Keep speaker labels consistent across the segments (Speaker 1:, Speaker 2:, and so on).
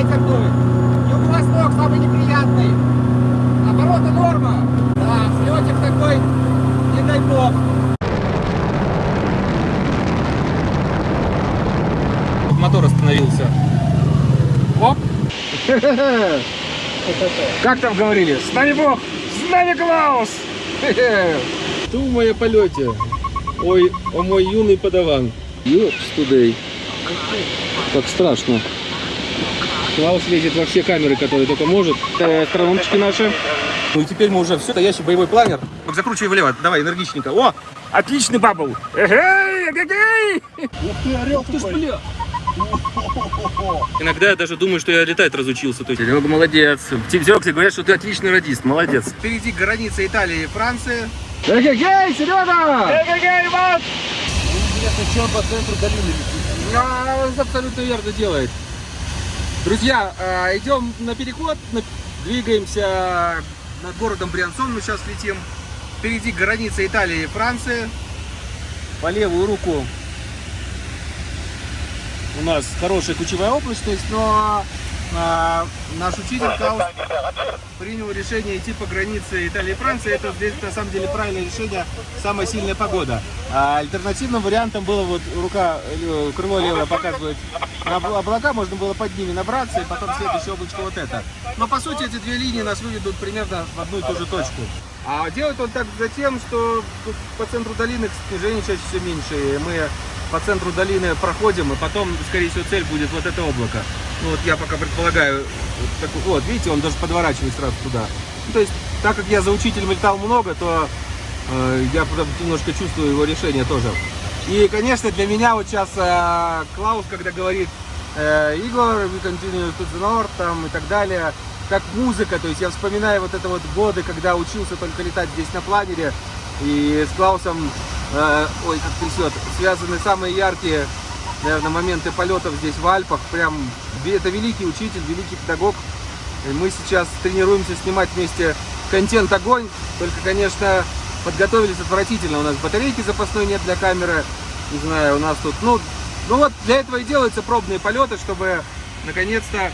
Speaker 1: ветер дует. Юго-восток самый неприятный. Обороты норма. Да, слетик такой, не дай бог. Мотор остановился. Оп. Как там говорили? С нами Бог! С нами Клаус!
Speaker 2: Ты в моем полете. Ой, о мой юный подаван. Ёпс тудей. Как страшно.
Speaker 1: Клаус лезет во все камеры, которые только может. Э, Астрономчики наши. Ну и теперь мы уже все, настоящий боевой планер. Так закручивай влево, давай, энергичненько. О, отличный бабл. Эгей, эгей.
Speaker 2: Ух ты, орел ты бля.
Speaker 1: Иногда я даже думаю, что я летать разучился. То есть, Серега, молодец. Серега, говорят, что ты отличный радист. Молодец. Впереди граница Италии и Франции. Эгегей, Серега! Эгегей, Иван!
Speaker 2: Интересно, что он по центру долины летит?
Speaker 1: А, он абсолютно верно делает. Друзья, э, идем на переход, двигаемся над городом Бриансон, мы сейчас летим. Впереди граница Италии и Франции. По левую руку у нас хорошая ключевая облачность, но а, наш учитель Клаус принял решение идти по границе Италии и Франции. Это на самом деле правильное решение, самая сильная погода. А альтернативным вариантом было вот рука, э, крыло левое показывает на обла- облака, можно было под ними набраться, и потом следующее облачко вот это. Но по сути эти две линии нас выведут примерно в одну и ту же точку. А делает он так за тем, что по центру долины снижение чаще все меньше, и мы по центру долины проходим, и потом, скорее всего, цель будет вот это облако. Ну вот я пока предполагаю, вот, такой- вот видите, он даже подворачивает сразу туда. Ну, то есть, так как я за учителем летал много, то э, я немножко чувствую его решение тоже. И, конечно, для меня вот сейчас э, Клаус, когда говорит э, Игорь, we continue to the north, там и так далее, как музыка, то есть я вспоминаю вот это вот годы, когда учился только летать здесь на планере, и с Клаусом, э, ой, как трясет, связаны самые яркие, наверное, моменты полетов здесь в Альпах, прям, это великий учитель, великий педагог, и мы сейчас тренируемся снимать вместе контент огонь, только, конечно, подготовились отвратительно. У нас батарейки запасной нет для камеры. Не знаю, у нас тут, ну, ну вот для этого и делаются пробные полеты, чтобы наконец-то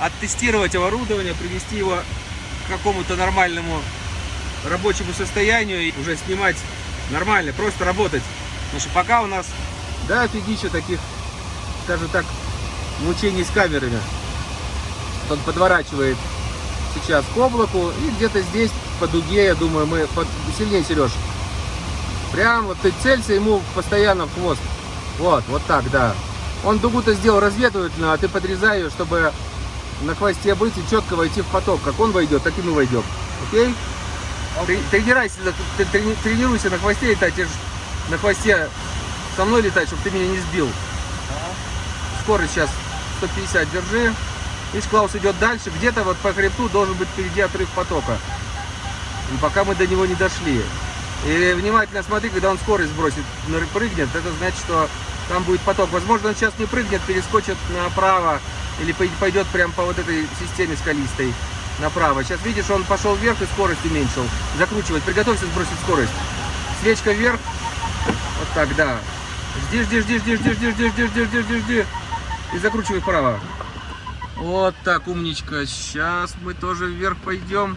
Speaker 1: оттестировать оборудование, привести его к какому-то нормальному рабочему состоянию и уже снимать нормально, просто работать. Потому что пока у нас, да, офигища таких, скажем так, мучений с камерами. Он подворачивает сейчас к облаку и где-то здесь по дуге, я думаю, мы под... сильнее, Сереж. Прям вот ты целься ему постоянно в хвост. Вот, вот так, да. Он дугу-то сделал разведывательную, а ты подрезай ее, чтобы на хвосте быть и четко войти в поток. Как он войдет, так и мы войдем. Окей? Ты, тренирайся, ты трени- тренируйся на хвосте летать, тебе ж на хвосте со мной летать, чтобы ты меня не сбил. Скорость сейчас 150 держи. Видишь, Клаус идет дальше. Где-то вот по хребту должен быть впереди отрыв потока. И пока мы до него не дошли. И внимательно смотри, когда он скорость сбросит, прыгнет, это значит, что там будет поток. Возможно, он сейчас не прыгнет, перескочит направо или пой- пойдет прямо по вот этой системе скалистой направо. Сейчас видишь, он пошел вверх и скорость уменьшил. Закручивать. Приготовься сбросить скорость. Свечка вверх. Вот так, да. Жди, жди, жди, жди, жди, жди, жди, жди, жди, жди, жди. И закручивай вправо. Вот так, умничка. Сейчас мы тоже вверх пойдем.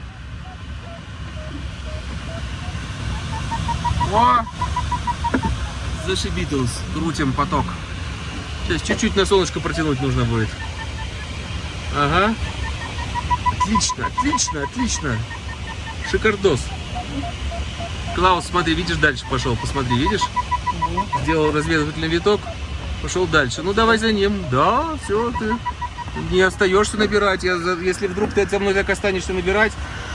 Speaker 1: О! Зашибитлз. Крутим поток. Сейчас чуть-чуть на солнышко протянуть нужно будет. Ага. Отлично, отлично, отлично. Шикардос. Клаус, смотри, видишь, дальше пошел. Посмотри, видишь? Сделал разведывательный виток. Пошел дальше. Ну, давай за ним. Да, все, ты не остаешься набирать. Я если вдруг ты за мной так останешься набирать,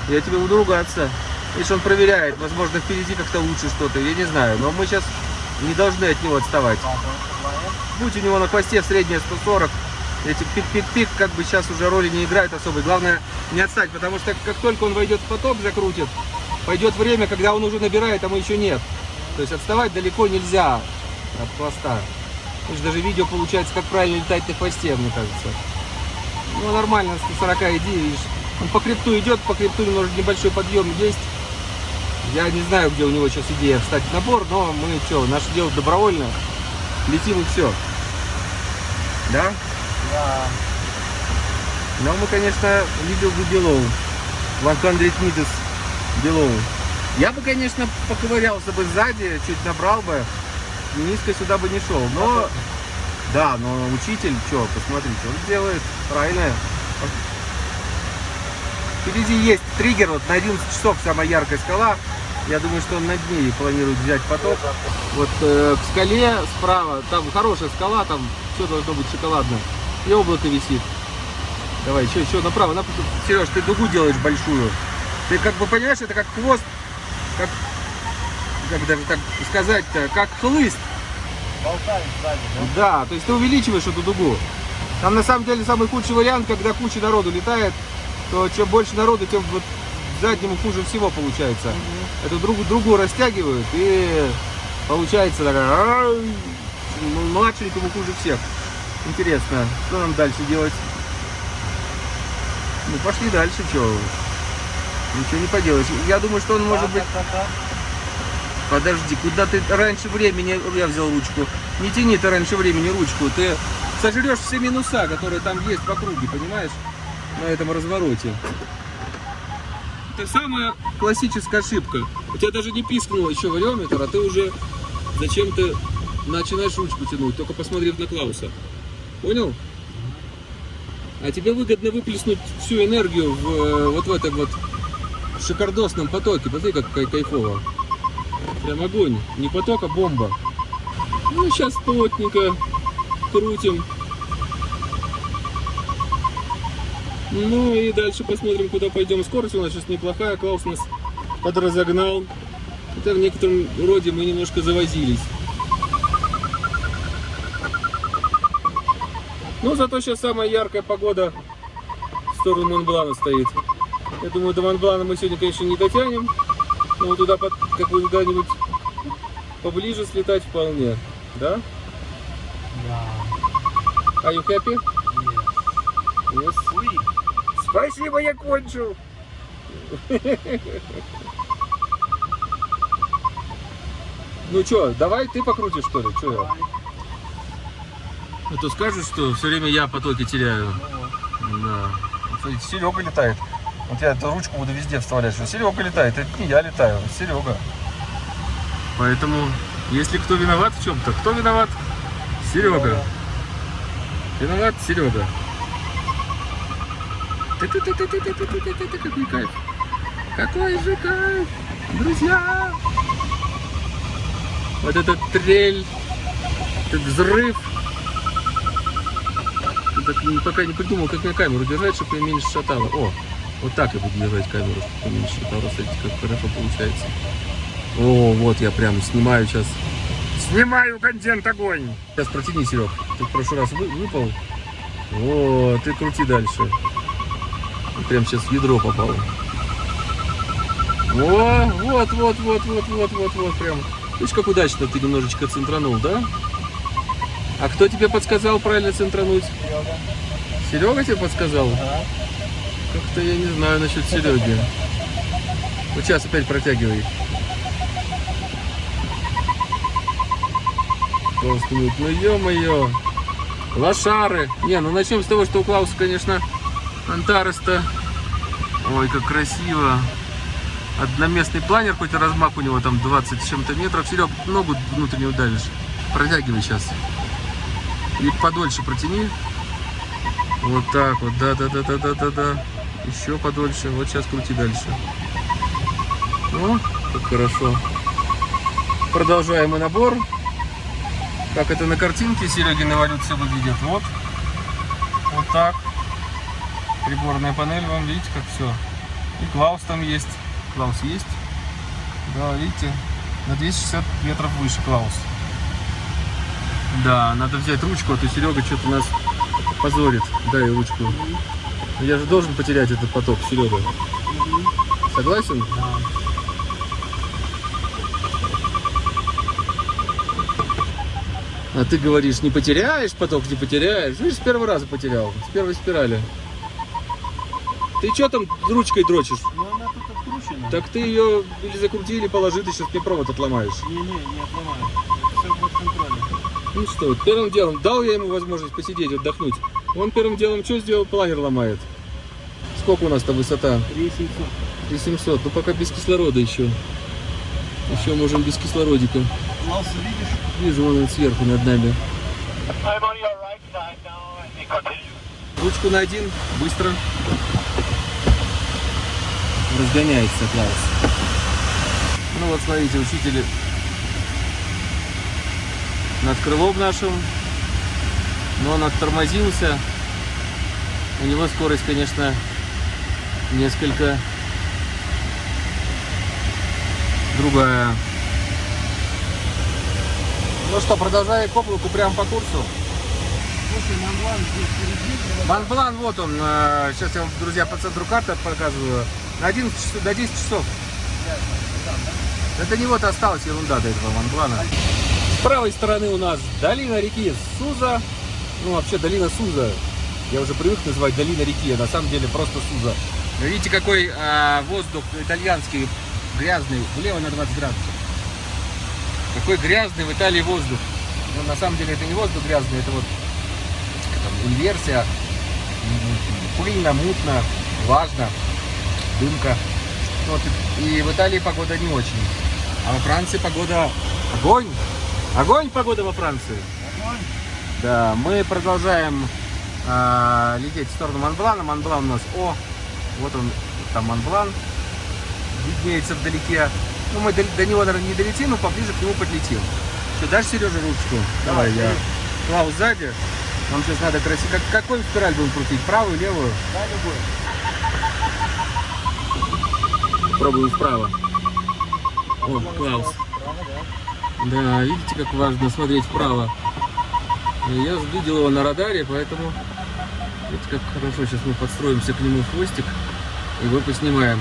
Speaker 1: я тебе буду ругаться. Видишь, он проверяет. Возможно, впереди как-то лучше что-то. Я не знаю. Но мы сейчас не должны от него отставать. Будь у него на хвосте средняя 140, эти пик-пик-пик как бы сейчас уже роли не играют особой. Главное не отстать, потому что как только он войдет в поток, закрутит, пойдет время, когда он уже набирает, а мы еще нет. То есть отставать далеко нельзя от хвоста. Видишь, даже видео получается, как правильно летать на хвосте, мне кажется. Ну, нормально, 140 иди, видишь. Он по хребту идет, по хребту немножко небольшой подъем есть. Я не знаю, где у него сейчас идея встать в набор, но мы что, наше дело добровольно. Летим и все. Да?
Speaker 2: Да.
Speaker 1: Но мы, конечно, видел бы below. 100 meters below. Я бы, конечно, поковырялся бы сзади, чуть набрал бы. Низко сюда бы не шел. Но, да, но учитель, что, посмотрите, он делает правильно. Впереди есть триггер, вот на 11 часов самая яркая скала. Я думаю, что он над ней планирует взять поток. Вот э, к скале справа, там хорошая скала, там все должно быть шоколадно. И облако висит. Давай, еще, еще направо, направо. Сереж, ты дугу делаешь большую. Ты как бы понимаешь, это как хвост, как, как даже так сказать-то, как хлыст.
Speaker 3: Болтает сзади, да?
Speaker 1: Да, то есть ты увеличиваешь эту дугу. Там на самом деле самый худший вариант, когда куча народу летает, то чем больше народу, тем вот заднему хуже всего получается. Эту другу, другу растягивают и получается такая младшенькому хуже всех. Интересно, что нам дальше делать? Ну пошли дальше, что? Ничего не поделаешь. Я думаю, что он может быть... Подожди, куда ты раньше времени, я взял ручку. Не тяни ты раньше времени ручку, ты сожрешь все минуса, которые там есть по круге, понимаешь? На этом развороте. Это самая классическая ошибка. У тебя даже не пискнул еще вариометр, а ты уже зачем-то начинаешь ручку тянуть, только посмотрев на Клауса. Понял? А тебе выгодно выплеснуть всю энергию в, э, вот в этом вот шикардосном потоке. Посмотри, как кай- кайфово. Прям огонь. Не поток, а бомба. Ну, сейчас плотненько крутим. Ну и дальше посмотрим, куда пойдем. Скорость у нас сейчас неплохая. Клаус нас подразогнал. Это в некотором роде мы немножко завозились. Но зато сейчас самая яркая погода в сторону Монблана стоит. Я думаю, до Монблана мы сегодня, конечно, не дотянем. Но туда, под- как бы куда-нибудь поближе слетать вполне. Да?
Speaker 3: Да.
Speaker 1: Are you happy?
Speaker 3: Yes.
Speaker 1: Yes.
Speaker 3: Уи.
Speaker 1: Спасибо, я кончил. Ну что, давай ты покрутишь, что ли? Что я? А то скажут, что все время я потоки теряю. Да. Серега летает. Вот я эту ручку буду везде вставлять, что Серега летает. Это не я летаю, это Серега. Поэтому, если кто виноват в чем-то, кто виноват? Серега. Виноват Серега. Какой кайф. Какой же кайф, друзья. Вот этот трель, этот взрыв. Так не- пока не придумал, как мне камеру держать, чтобы я меньше шатало. О, вот так я буду держать камеру, чтобы меньше шатало. Смотрите, как хорошо получается. О, вот я прям снимаю сейчас. Снимаю контент огонь. Сейчас протяни, Серег. Ты в прошлый раз вы- выпал. О, ты крути дальше. Прям сейчас в ядро попал. О, вот, вот, вот, вот, вот, вот, вот, прям. Видишь, как удачно ты немножечко центранул, да? А кто тебе подсказал правильно центрануть?
Speaker 3: Серега.
Speaker 1: Серега тебе подсказал?
Speaker 3: Ага.
Speaker 1: Как-то я не знаю насчет Сереги. Вот сейчас опять протягивай. Просто минут. Ну ё-моё. Лошары. Не, ну начнем с того, что у Клауса, конечно, Антарес-то. Ой, как красиво. Одноместный планер, хоть размах у него там 20 с чем-то метров. Серег, ногу внутреннюю давишь. Протягивай сейчас. И подольше протяни. Вот так вот, да-да-да-да-да-да-да. Еще подольше. Вот сейчас крути дальше. О, как хорошо. Продолжаем мы набор. Как это на картинке Серегин эволюция выглядит. Вот. Вот так. Приборная панель, вам видите, как все. И Клаус там есть. Клаус есть. Да, видите, на 260 метров выше Клаус. Да, надо взять ручку, а то Серега что-то нас позорит. Дай ручку. Я же должен потерять этот поток, Серега. Согласен?
Speaker 3: Да.
Speaker 1: А ты говоришь, не потеряешь поток, не потеряешь. Видишь, с первого раза потерял, с первой спирали. Ты что там ручкой дрочишь?
Speaker 3: Ну она тут откручена.
Speaker 1: Так ты ее или закрути, или положи, ты сейчас мне провод отломаешь.
Speaker 3: Не-не, не отломаю.
Speaker 1: Ну что, первым делом дал я ему возможность посидеть, отдохнуть. Он первым делом что сделал? Плагер ломает. Сколько у нас-то высота?
Speaker 3: 3700.
Speaker 1: 3700. Ну пока без кислорода еще. Еще можем без кислородика.
Speaker 3: Клаус, видишь?
Speaker 1: Вижу, вон он сверху над нами. Ручку на один, быстро. Разгоняется Клаус. Ну вот смотрите, учитель над крылом нашим. Но он оттормозился. У него скорость, конечно, несколько другая. Ну что, продолжаем к облаку прямо по курсу.
Speaker 3: Слушай, Монблан здесь впереди.
Speaker 4: Монблан, вот он. э, Сейчас я вам, друзья, по центру карты показываю. На 11 часов, до 10 часов. Это не вот осталась ерунда до этого Монблана.
Speaker 1: Правой стороны у нас долина реки Суза. Ну, вообще долина Суза. Я уже привык называть долина реки, а на самом деле просто Суза.
Speaker 4: Вы Видите, какой а, воздух итальянский, грязный, влево на 20 градусов. Какой грязный в Италии воздух. Ну, на самом деле это не воздух грязный, это вот там, инверсия. Пыльно, мутно, влажно, дымка. Вот, и в Италии погода не очень. А во Франции погода огонь. Огонь погода во Франции. Да, мы продолжаем а, лететь в сторону Монблана. Монблан у нас, о, вот он, там Монблан, виднеется вдалеке. Ну, мы до, до него, наверное, не долетим, но поближе к нему подлетим. Что, дашь Сереже ручку? Давай, я. Клаус сзади. Нам сейчас надо красиво. Как, какой спираль будем крутить? Правую, левую?
Speaker 3: Да, любой.
Speaker 1: Пробуем справа. О, Клаус.
Speaker 3: Право, да?
Speaker 1: Да, видите, как важно смотреть вправо. Я видел его на радаре, поэтому видите, как хорошо. Сейчас мы подстроимся к нему хвостик и его поснимаем.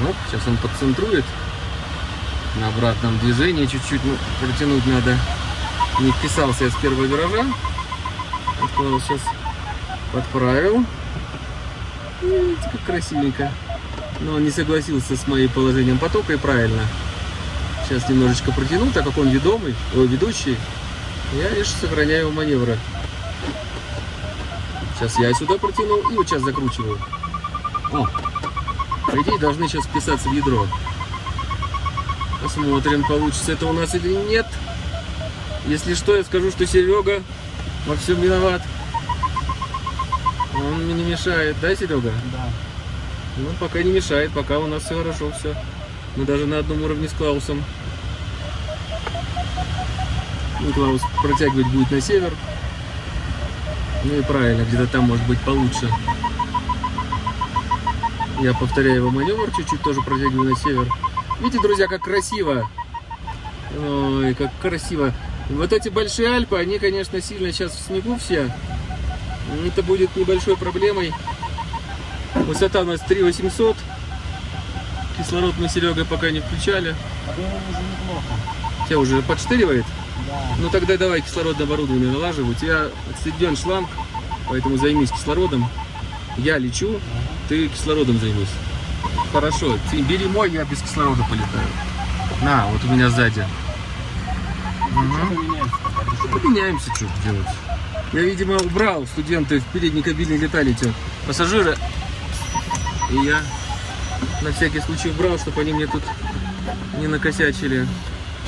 Speaker 1: Вот, сейчас он подцентрует. На обратном движении чуть-чуть ну, протянуть надо. Не вписался я с первого виража. Вот сейчас подправил. Видите, как красивенько. Но он не согласился с моим положением потока и правильно. Сейчас немножечко протяну, так как он ведомый, ой, ведущий. Я лишь сохраняю маневры. Сейчас я сюда протянул и вот сейчас закручиваю. О, по идее должны сейчас вписаться в ядро. Посмотрим, получится это у нас или нет. Если что, я скажу, что Серега во всем виноват. Он мне не мешает, да, Серега?
Speaker 3: Да.
Speaker 1: Ну, пока не мешает, пока у нас все хорошо, все. Мы даже на одном уровне с Клаусом. Ну, Клаус протягивать будет на север. Ну и правильно, где-то там может быть получше. Я повторяю его маневр, чуть-чуть тоже протягиваю на север. Видите, друзья, как красиво. Ой, как красиво. Вот эти большие Альпы, они, конечно, сильно сейчас в снегу все. Это будет небольшой проблемой. Высота у нас 3800. Кислород мы с Серегой пока не включали.
Speaker 3: Неплохо.
Speaker 1: Тебя уже подштыривает?
Speaker 3: Да.
Speaker 1: Ну тогда давай кислородное оборудование налаживай. У тебя отсоединен шланг, поэтому займись кислородом. Я лечу, ты кислородом займись. Хорошо, ты бери мой, я без кислорода полетаю. На, вот у меня сзади. Ну, поменяемся, что делать. Я, видимо, убрал студенты в передней кабине летали те пассажиры. И я на всякий случай убрал, чтобы они мне тут не накосячили.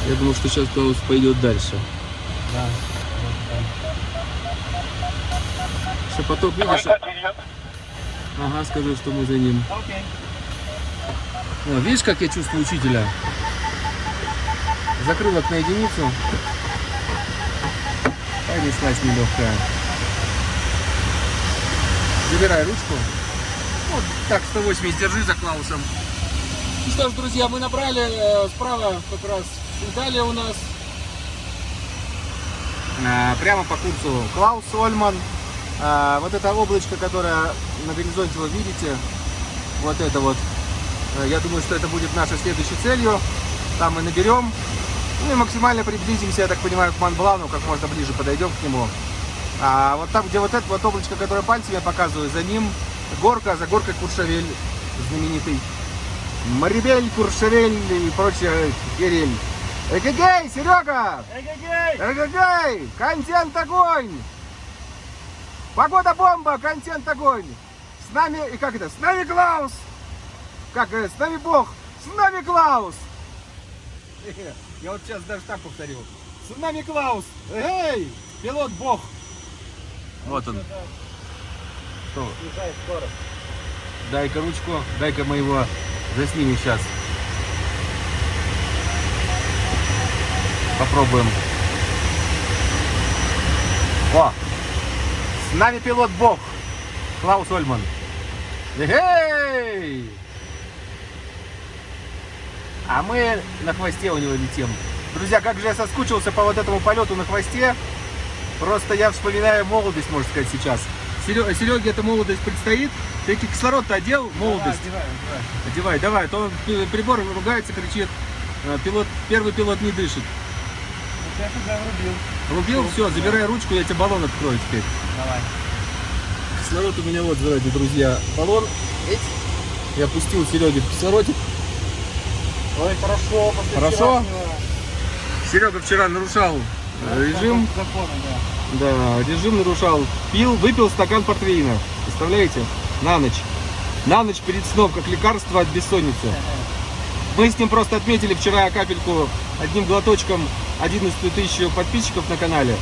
Speaker 1: Я думал, что сейчас Клаус пойдет дальше.
Speaker 3: Да.
Speaker 1: Что поток, видишь? Ага, скажу, что мы за ним.
Speaker 3: Окей.
Speaker 1: О, видишь, как я чувствую учителя? Закрылок на единицу. Понеслась нелегкая. Забирай ручку. Вот так, 180 держи за Клаусом. Ну что ж, друзья, мы набрали э, справа как раз Италия у нас.
Speaker 4: А, прямо по курсу Клаус Ольман. А, вот это облачко, которое на горизонте вы видите, вот это вот, э, я думаю, что это будет нашей следующей целью. Там мы наберем, ну и максимально приблизимся, я так понимаю, к Монблану, как можно ближе подойдем к нему. А вот там, где вот это вот облачко, которое пальцем я показываю, за ним горка, за горкой Куршавель знаменитый. Марибель, Куршавель и прочее Кириль. Эгегей, Серега!
Speaker 3: Эгегей!
Speaker 4: Эгегей! Контент огонь!
Speaker 1: Погода бомба, контент огонь. С нами, и как это, с нами Клаус. Как, э, с нами Бог, с нами Клаус. Я вот сейчас даже так повторю. С нами Клаус. Эй, пилот Бог. Вот он. Что? Дай-ка ручку, дай-ка мы его заснимем сейчас. Попробуем. О! С нами пилот Бог. Клаус Ольман. Эй! А мы на хвосте у него летим. Друзья, как же я соскучился по вот этому полету на хвосте. Просто я вспоминаю молодость, можно сказать, сейчас. Сереге, эта молодость предстоит. Ты кислород-то одел, молодость.
Speaker 3: Давай, одевай, одевай.
Speaker 1: Одевай, давай, а то пи- прибор ругается, кричит. а, Пилот, первый пилот не дышит.
Speaker 3: Сейчас уже врубил.
Speaker 1: Рубил, все, забирай ручку, я тебе баллон открою теперь.
Speaker 3: Давай.
Speaker 1: Кислород у меня вот, давайте, друзья, баллон. Эть. Я пустил Сереге кислородик.
Speaker 3: Ой, хорошо.
Speaker 1: Хорошо? Серега вчера нарушал э, режим.
Speaker 3: Закона, да.
Speaker 1: Да, режим нарушал. Пил, выпил стакан портвейна. Представляете? На ночь. На ночь перед сном, как лекарство от бессонницы. Мы с ним просто отметили вчера капельку одним глоточком 11 тысяч подписчиков на канале.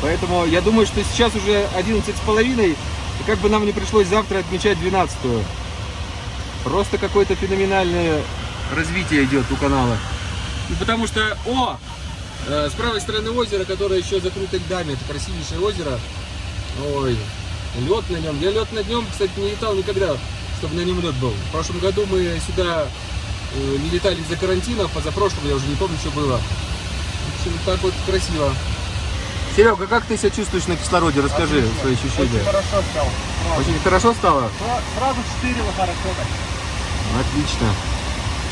Speaker 1: Поэтому я думаю, что сейчас уже 11 с половиной, и как бы нам не пришлось завтра отмечать 12 -ю. Просто какое-то феноменальное развитие идет у канала. Ну, потому что, о, э, с правой стороны озера, которое еще закрыто льдами, это красивейшее озеро. Ой, лед на нем. Я лед на нем, кстати, не летал никогда, чтобы на нем лед был. В прошлом году мы сюда э, не летали из-за карантина, позапрошлым, я уже не помню, что было. В общем, так вот красиво. Серега, как ты себя чувствуешь на кислороде? Расскажи
Speaker 3: Отлично.
Speaker 1: свои
Speaker 3: Очень
Speaker 1: ощущения.
Speaker 3: хорошо стал. Сразу.
Speaker 1: Очень хорошо стало?
Speaker 3: Сра- Сразу штырило хорошо так.
Speaker 1: Отлично.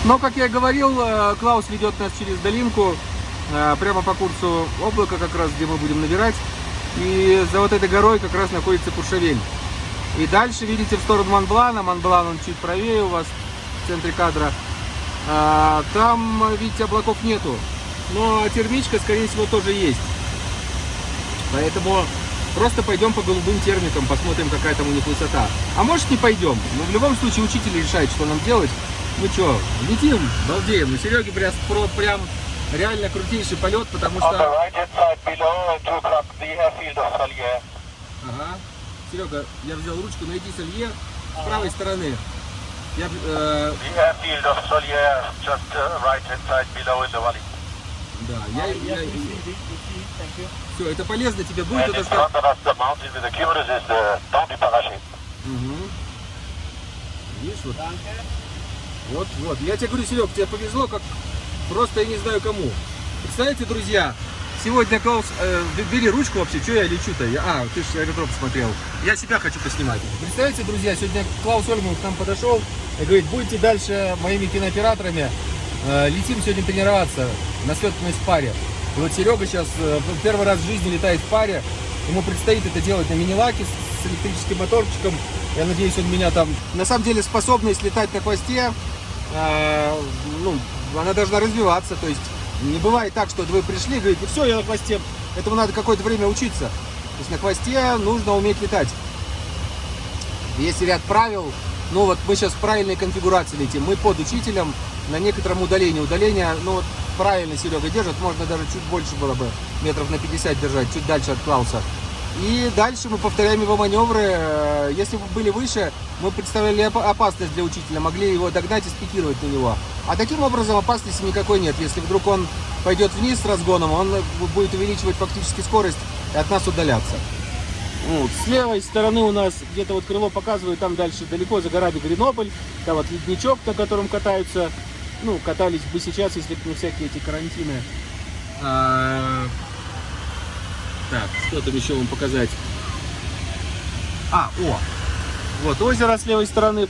Speaker 1: Но, как я говорил, э, Клаус ведет нас через долинку, э, прямо по курсу облака, как раз, где мы будем набирать. И за вот этой горой как раз находится Куршавель. И дальше, видите, в сторону Монблана. Монблан, он чуть правее у вас, в центре кадра. А, Там, видите, облаков нету. Но термичка, скорее всего, тоже есть. Поэтому просто пойдем по голубым термикам, посмотрим, какая там у них высота. А может не пойдем. Но в любом случае учитель решает, что нам делать. Ну что, летим, балдеем. У Сереги прям, прям реально крутейший полет, потому
Speaker 5: the
Speaker 1: что...
Speaker 5: right hand side below at 2 o'clock, we have field of Solier.
Speaker 1: Ага. Серега, я взял ручку, найди солье с правой стороны. Я, э,
Speaker 5: We have field of Solier just uh, right hand side below in the valley.
Speaker 1: Да, я,
Speaker 3: Yes,
Speaker 1: я,
Speaker 3: you.
Speaker 1: все, это полезно тебе будет,
Speaker 5: the boundary parachute.
Speaker 1: Мгм. Видишь, вот. Вот, вот. Я тебе говорю, Серег, тебе повезло, как просто я не знаю кому. Представляете, друзья, сегодня Клаус... э, бери ручку вообще, что я лечу-то? Я- а, ты же аэродром смотрел. Я себя хочу поснимать. Представляете, друзья, сегодня Клаус Ольман к нам подошел и говорит, будете дальше моими кинооператорами. Э, летим сегодня тренироваться на слетность в паре. Вот Серега сейчас э, первый раз в жизни летает в паре. Ему предстоит это делать на мини-лаке с электрическим моторчиком. Я надеюсь, он меня там... На самом деле способность летать на хвосте, э, ну, она должна развиваться. То есть не бывает так, что вы пришли и говорите, все, я на хвосте. Этому надо какое-то время учиться. То есть на хвосте нужно уметь летать. Есть ряд правил. Ну вот мы сейчас в правильной конфигурации летим. Мы под учителем на некотором удалении. Удаление, ну вот правильно Серега держит. Можно даже чуть больше было бы, метров на 50 держать, чуть дальше от Клауса. И дальше мы повторяем его маневры. Э, Если бы были выше, мы представляли опа- опасность для учителя, могли его догнать и спикировать на него. А таким образом опасности никакой нет. Если вдруг он пойдет вниз с разгоном, он будет увеличивать фактически скорость и от нас удаляться. Вот. С левой стороны у нас где-то вот крыло показывает, там дальше далеко за горами Гренобль, там вот ледничок, на котором катаются, ну, катались бы сейчас, если бы не всякие эти карантины. А, Так, что там еще вам показать? А, о! Вот озеро с левой стороны,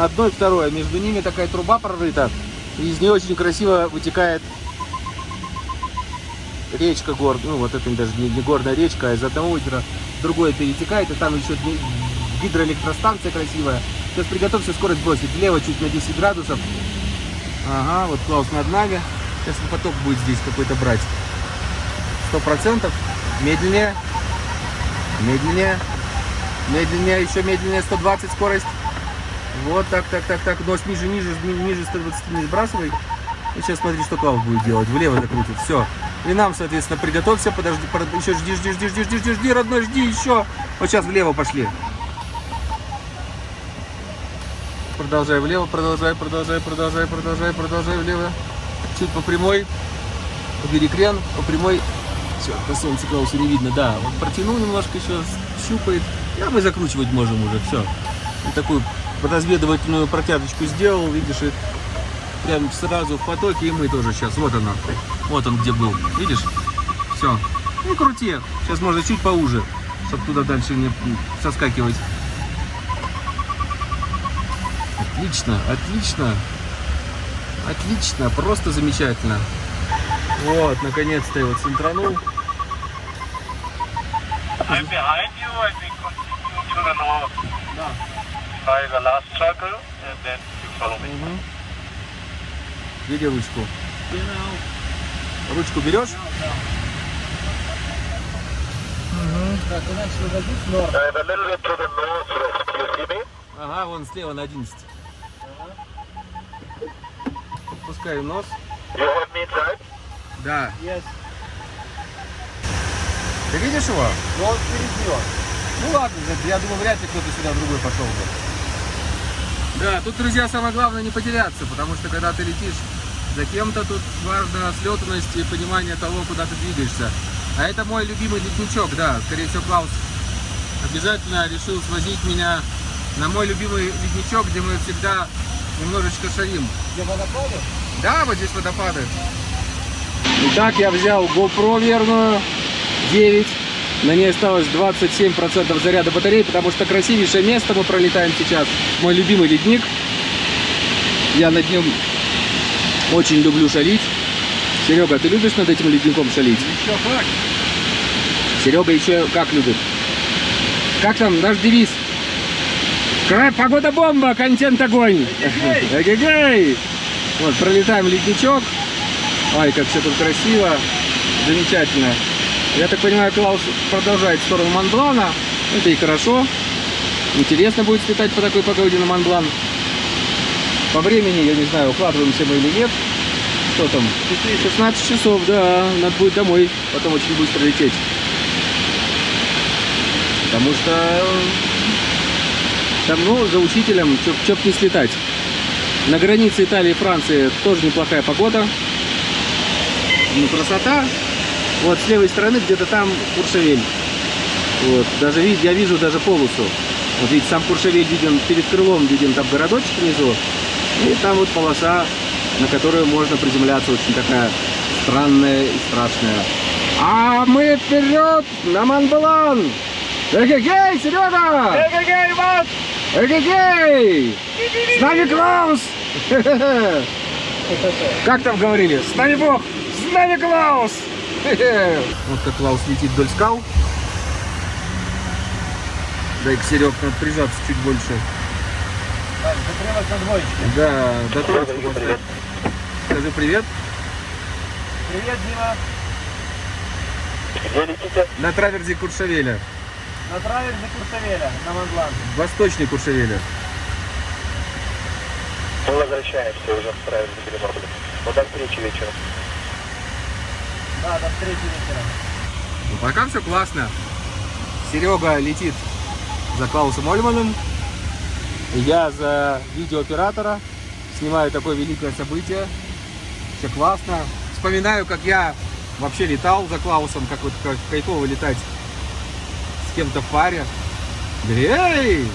Speaker 1: одно и второе, между ними такая труба прорыта, и из нее очень красиво вытекает речка гор, ну вот это даже не, не горная речка, а из одного озера другое перетекает, и там еще гидроэлектростанция красивая. Сейчас приготовься скорость бросить, влево чуть на 10 градусов. Ага, вот Клаус над нами. Сейчас поток будет здесь какой-то брать. Сто процентов. Медленнее. Медленнее. Медленнее, еще медленнее 120 скорость. Вот так, так, так, так. Нос ниже, ниже, ни- ниже 120 не сбрасывай. И сейчас смотри, что Клаус будет делать. Влево закрутит. Все. И нам, соответственно, приготовься. Подожди, под- еще жди, жди, жди, жди, жди, жди, жди, родной, жди еще. Вот сейчас влево пошли. Продолжай влево, продолжай, продолжай, продолжай, продолжай, продолжай влево. Чуть по прямой. Убери крен, по прямой. Все, по солнцу Клаусу не видно, да. Вот протянул немножко еще, щупает. А мы закручивать можем уже, все. И такую разведывательную протяжечку сделал, видишь, прям сразу в потоке, и мы тоже сейчас. Вот оно. Вот он где был. Видишь? Все. И крути. Сейчас можно чуть поуже, чтобы туда дальше не соскакивать. Отлично, отлично. Отлично, просто замечательно. Вот, наконец-то его центранул.
Speaker 5: I'm behind you, I think continue to the north. By the last circle, and then you follow me.
Speaker 1: Бери ручку. Ручку берешь? Ага, вон слева на 11. Пускай нос. Да.
Speaker 3: Yes.
Speaker 1: Ты видишь его?
Speaker 3: Ну, он впереди он.
Speaker 1: Ну ладно, я думаю, вряд ли кто-то сюда другой пошел бы. Да, тут, друзья, самое главное не потеряться, потому что когда ты летишь за кем-то, тут важна слетанность и понимание того, куда ты двигаешься. А это мой любимый ледничок, да, скорее всего, Клаус обязательно решил свозить меня на мой любимый ледничок, где мы всегда немножечко шарим.
Speaker 3: Где водопады?
Speaker 1: Да, вот здесь водопады. Итак, я взял GoPro верную 9. На ней осталось 27% заряда батареи, потому что красивейшее место мы пролетаем сейчас. Мой любимый ледник. Я над нем очень люблю шалить. Серега, ты любишь над этим ледником шалить?
Speaker 3: Еще как?
Speaker 1: Серега еще как любит. Как там наш девиз? Кра- Погода бомба, контент огонь. Эгегей! Вот, пролетаем ледничок. Ой, как все тут красиво. Замечательно. Я так понимаю, Клаус продолжает в сторону Монблана. Это и хорошо. Интересно будет слетать по такой погоде на Монблан. По времени, я не знаю, укладываемся мы или нет. Что там? 16 часов, да. Надо будет домой потом очень быстро лететь. Потому что э, там, ну, за учителем, чё б не слетать. На границе Италии и Франции тоже неплохая погода. Ну, красота. Вот с левой стороны где-то там Куршевель. Вот, даже я вижу даже полосу. Вот видите, сам Куршевель виден перед крылом, виден там городочек внизу. И там вот полоса, на которую можно приземляться, очень такая странная и страшная. А мы вперед на Монблан! Эгегей, Серега!
Speaker 5: Эгегей, вот!
Speaker 1: Эгегей! С нами Клаус! Как там говорили? С нами Бог! С нами Клаус! Вот как Клаус летит вдоль скал. Дай-ка, Серег, надо прижаться чуть больше.
Speaker 3: Закрылась на двоечке.
Speaker 1: Да, до троечки поставь. Скажи привет.
Speaker 3: Привет, Дима.
Speaker 5: Где летите?
Speaker 1: На траверзе Куршавеля.
Speaker 3: На траверзе Курсавеля, на Монблан.
Speaker 1: Восточный Куршавеля.
Speaker 5: Мы возвращаемся уже в правильный Гренобля. Вот до встречи вечером.
Speaker 3: Да, до встречи вечером.
Speaker 1: Ну, пока все классно. Серега летит за Клаусом Ольманом. Я за видеооператора. Снимаю такое великое событие. Все классно. Вспоминаю, как я вообще летал за Клаусом, как вот как кайфово летать с кем-то в паре. Эй!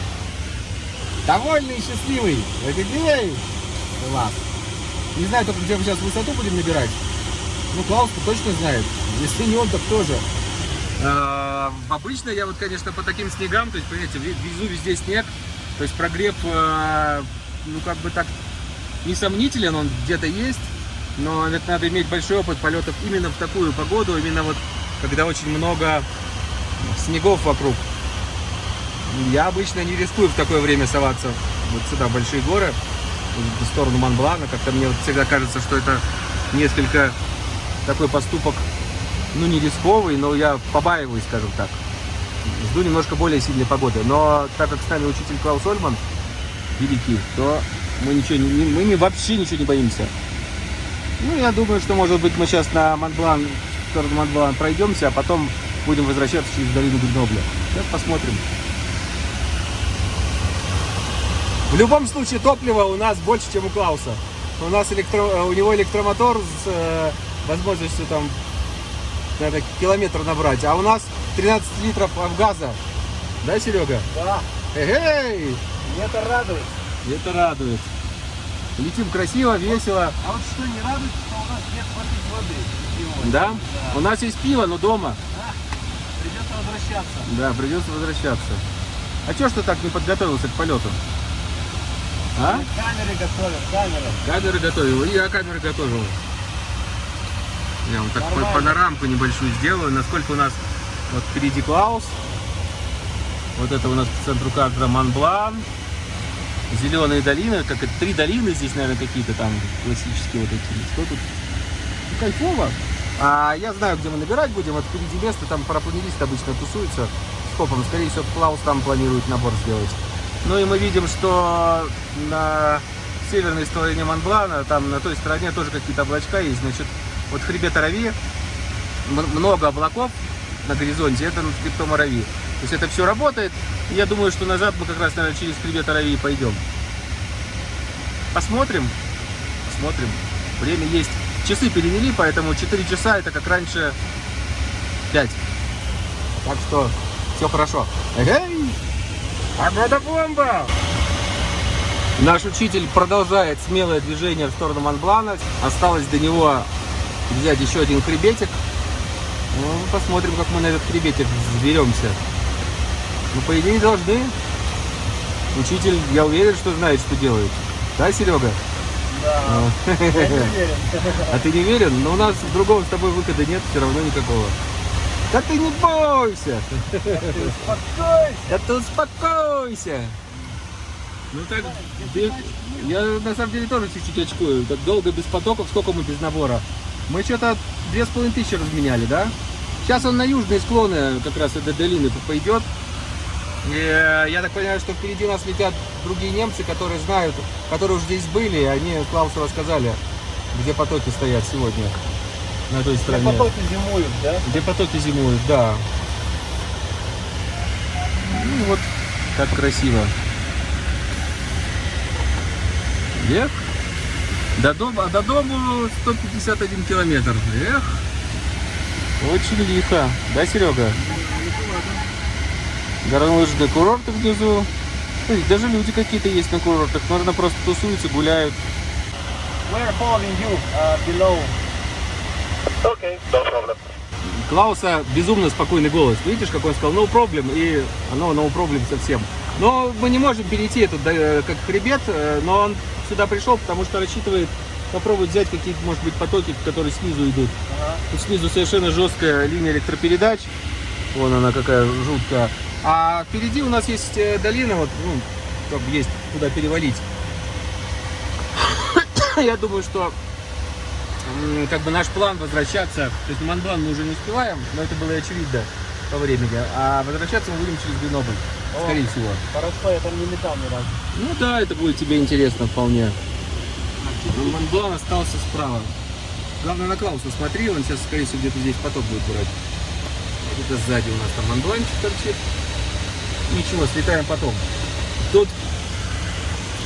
Speaker 1: Довольный и счастливый. Эй! Класс. Не знаю только, где мы сейчас высоту будем набирать. Ну, клаус точно знает. Если не он, так тоже. А, Обычно я вот, конечно, по таким снегам, то есть, понимаете, везу везде снег, то есть прогрев, э, ну, как бы так, несомнителен, он где-то есть, но это надо иметь большой опыт полетов именно в такую погоду, именно вот, когда очень много снегов вокруг. Я обычно не рискую в такое время соваться вот сюда, в большие горы, в сторону Монблана, как-то мне вот всегда кажется, что это несколько такой поступок, ну, не рисковый, но я побаиваюсь, скажем так. Жду немножко более сильной погоды. Но так как с нами учитель Клаус Ольман, великий, то мы, ничего не, мы не- вообще ничего не боимся. Ну, я думаю, что, может быть, мы сейчас на Монблан, в сторону Монблан пройдемся, а потом будем возвращаться через долину Гренобля. Сейчас посмотрим. В любом случае, топлива у нас больше, чем у Клауса. У нас электро... у него электромотор с э, возможностью там надо километр набрать, а у нас 13 литров газа. Да, Серега?
Speaker 3: Да,
Speaker 1: Эй,
Speaker 3: это радует.
Speaker 1: это радует. Летим красиво, весело.
Speaker 3: А вот что не радует, что у нас нет воды. питьевой.
Speaker 1: Да? У нас есть пиво, но дома.
Speaker 3: Придется возвращаться.
Speaker 1: Да, придется возвращаться. А чё ж ты так не подготовился к полету? А?
Speaker 3: Камеры готовят, камеры.
Speaker 1: Камеры готовил. И я камеры готовил. Я вам так
Speaker 3: Нормально.
Speaker 1: панорамку небольшую сделаю. Насколько у нас вот впереди Клаус. Вот это у нас по центру кадра Монблан. Зеленые долины. Как это, три долины здесь, наверное, какие-то там классические вот эти. Что тут? Ну, кайфово. А я знаю, где мы набирать будем. Вот впереди место, там парапланеристы обычно тусуются с копом. Скорее всего, Клаус там планирует набор сделать. Ну и мы видим, что на северной стороне Монблана, там на той стороне тоже какие-то облачка есть. Значит, вот хребет Арави, м- много облаков на горизонте, это над хребтом Арави. То есть это все работает. Я думаю, что назад мы как раз, наверное, через хребет Арави пойдем. Посмотрим. Посмотрим. Время есть. Часы перевели, поэтому 4 часа это как раньше 5. Так что все хорошо. Эй! Погода бомба! Наш учитель продолжает смелое движение в сторону Монблана. Осталось до него взять еще один хребетик. Ну, посмотрим, как мы на этот хребетик взберемся. Ну, по идее, должны. Учитель, я уверен, что знает, что делает. Да, Серега?
Speaker 3: Да,
Speaker 1: Ну.
Speaker 3: я не уверен.
Speaker 1: А ты не уверен? Но у нас другого с тобой выхода нет, все равно никакого. Да ты не бойся!
Speaker 3: Успокойся.
Speaker 1: Да ты успокойся! Ну так, ты- я на самом деле тоже чуть-чуть очкую. Так долго без потоков, сколько мы без набора? Мы что-то две с половиной тысячи разменяли, да? Сейчас он на южные склоны как раз этой долины пойдет. И э, я так понимаю, что впереди нас летят другие немцы, которые знают, которые уже здесь были, и они Клаусу рассказали, где потоки стоят сегодня на той стороне.
Speaker 3: потоки зимуют, да?
Speaker 1: Где потоки зимуют, да. Ну вот, как красиво. Эх. До дома, до дому 151 километр. Эх. Очень лихо. Да, Серега? Горнолыжные курорты внизу. Ой, даже люди какие-то есть на курортах. Наверное, просто тусуются, гуляют.
Speaker 3: We're following you uh, below.
Speaker 5: Okay, no problem.
Speaker 1: Клауса безумно спокойный голос. Видишь, как он сказал, no problem, и оно no problem совсем. Но мы не можем перейти этот э, как хребет, э, но он сюда пришел, потому что рассчитывает попробовать взять какие-то, может быть, потоки, которые снизу идут.
Speaker 3: Ага.
Speaker 1: Тут снизу совершенно жесткая линия электропередач. Вон она какая жуткая. А впереди у нас есть э, долина, вот, ну, как бы есть куда перевалить. Я думаю, что как бы наш план возвращаться, то есть на Монблан мы уже не успеваем, но это было и очевидно по времени, а возвращаться мы будем через Гренобль. Скорее всего.
Speaker 3: Хорошо, я там не летал ни разу.
Speaker 1: Ну да, это будет тебе интересно вполне. Монблан остался справа. Главное на Клауса смотри, он сейчас, скорее всего, где-то здесь поток будет брать. Это сзади у нас там Монбланчик торчит. Ничего, слетаем потом. Тут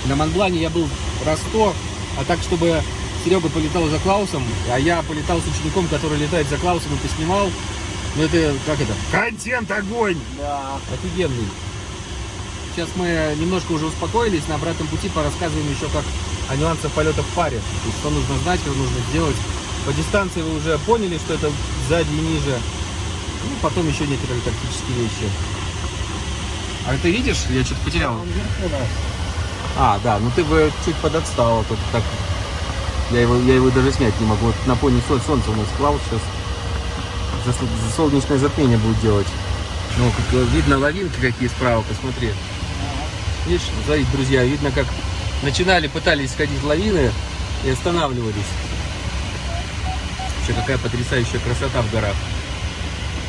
Speaker 1: на Монблане я был раз сто, а так, чтобы Серега полетал за Клаусом, а я полетал с учеником, который летает за Клаусом и поснимал. Ну это, как это? Контент огонь!
Speaker 3: Да.
Speaker 1: Офигенный. Сейчас мы немножко уже успокоились, на обратном пути порассказываем еще как о нюансах полета в паре. То есть, что нужно знать, что нужно сделать. По дистанции вы уже поняли, что это сзади и ниже. Ну, потом еще некоторые тактические вещи. А ты видишь? Я что-то потерял. А, да, ну ты бы чуть подотстал. Тут так... Я его, я его даже снять не могу. Вот на фоне соль- солнца у нас Клауд сейчас за, за солнечное затмение будет делать. Ну, как э, видно лавинки какие справа, посмотри. Видишь, смотри, друзья, видно, как начинали, пытались сходить лавины и останавливались. Вообще, какая потрясающая красота в горах.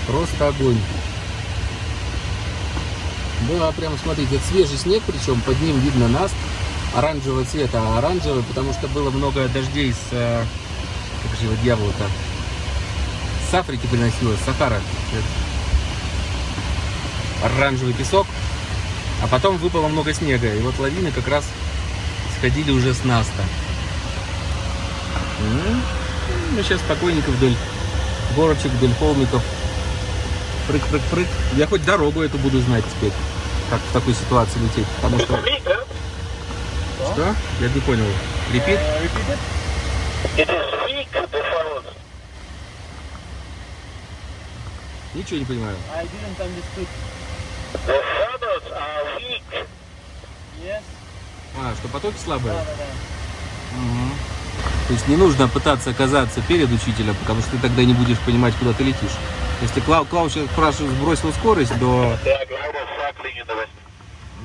Speaker 1: Просто огонь. Да, прям смотрите, свежий снег, причем под ним видно наст оранжевого цвета, а оранжевый, потому что было много дождей с, э, как же его дьявол-то, с Африки приносилось, Сахара. Оранжевый песок, а потом выпало много снега, и вот лавины как раз сходили уже с наста. Мы сейчас спокойненько вдоль горочек, вдоль холмиков. Прыг-прыг-прыг. Я хоть дорогу эту буду знать теперь, как в такой ситуации лететь, потому что... Что? Я не понял. Репит?
Speaker 5: Falls.
Speaker 1: Ничего не понимаю.
Speaker 3: I didn't understood.
Speaker 5: The shadows are weak.
Speaker 3: Yes?
Speaker 1: А, что потоки слабые?
Speaker 3: Да, да, да.
Speaker 1: Мгм. То есть не нужно пытаться оказаться перед учителем, потому что ты тогда не будешь понимать, куда ты летишь. Если Клау, Клау сейчас спрашивает, сбросил скорость до,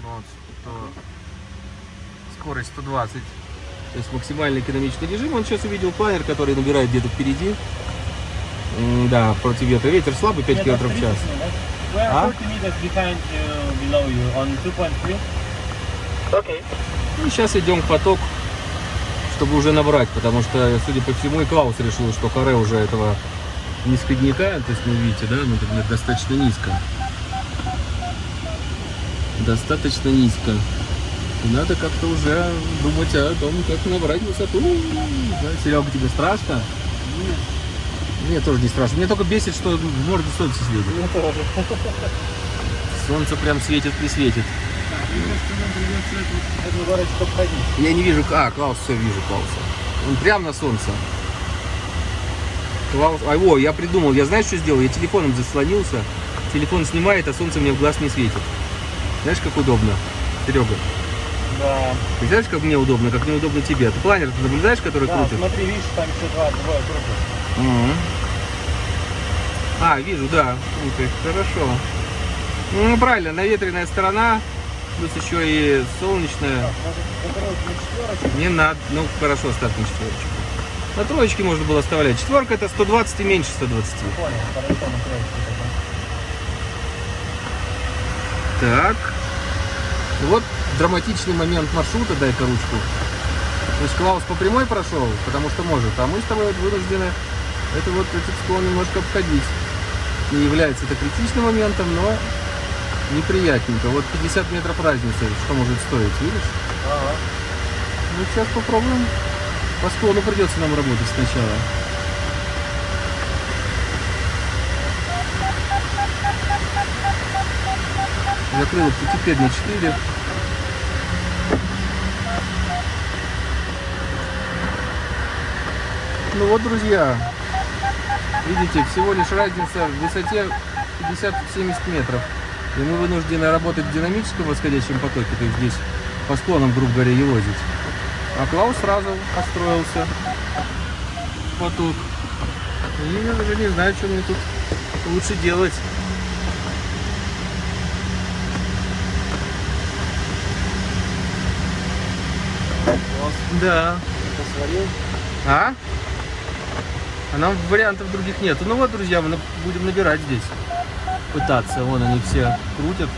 Speaker 1: вот, то скорость 120, то есть максимальный экономичный режим, он сейчас увидел планер, который набирает где-то впереди. Да, против ветра. Ветер слабый, 5
Speaker 3: Yeah,
Speaker 1: км в час.
Speaker 3: pretty soon, right? We are
Speaker 1: Huh?
Speaker 3: 40 meters behind you, below you, on 2.3.
Speaker 5: Okay.
Speaker 1: Ну, сейчас идем в поток, чтобы уже набрать, потому что, судя по всему, и Клаус решил, что каре уже этого низкодняка, то есть, ну, видите, да, ну, например, достаточно низко. Достаточно низко. И надо как-то уже думать о том, как набрать высоту. Да, Серега, тебе страшно? Нет. Мне тоже не страшно. Мне только бесит, что в морду солнце светит.
Speaker 3: Мне тоже.
Speaker 1: Солнце прям светит и светит.
Speaker 3: Эту горочку обходить.
Speaker 1: Я не вижу... А, Клаус, все вижу Клауса. Он прям на солнце. Клаус... А, о, я придумал. Я знаешь, что сделал? Я телефоном заслонился. Телефон снимает, а солнце мне в глаз не светит. Знаешь, как удобно, Серега?
Speaker 3: Да.
Speaker 1: Ты знаешь, как мне удобно, как неудобно тебе? Ты планер наблюдаешь, который
Speaker 3: Да,
Speaker 1: крутит?
Speaker 3: смотри, видишь, там еще два, двое крутят.
Speaker 1: Мгм. А, вижу, да. Ты, хорошо. Ну, правильно, наветренная сторона, плюс еще и солнечная. Не надо. Ну, хорошо, оставь на четверочку. На троечке можно было оставлять. Четверка это 120 и меньше 120.
Speaker 3: Понял, хорошо, на троечку.
Speaker 1: Так. Вот драматичный момент маршрута, дай-ка ручку. То есть Клаус по прямой прошел, потому что может, а мы с тобой вынуждены это вот этот склон немножко обходить. Не является это критичным моментом, но неприятненько. Вот 50 метров разницы, что может стоить, видишь?
Speaker 3: Ага.
Speaker 1: Ну, сейчас попробуем. По склону придется нам работать сначала. Закрыл теперь на 4. Ну вот, друзья, видите, всего лишь разница в высоте 50-70 метров. И мы вынуждены работать в динамическом восходящем потоке, то есть здесь по склонам, грубо говоря, елозить. А Клаус сразу построился поток. И я даже не знаю, что мне тут лучше делать. Да.
Speaker 3: Посварил.
Speaker 1: А? А нам вариантов других нет. Ну вот, друзья, мы будем набирать здесь. Пытаться. Вон они все крутят.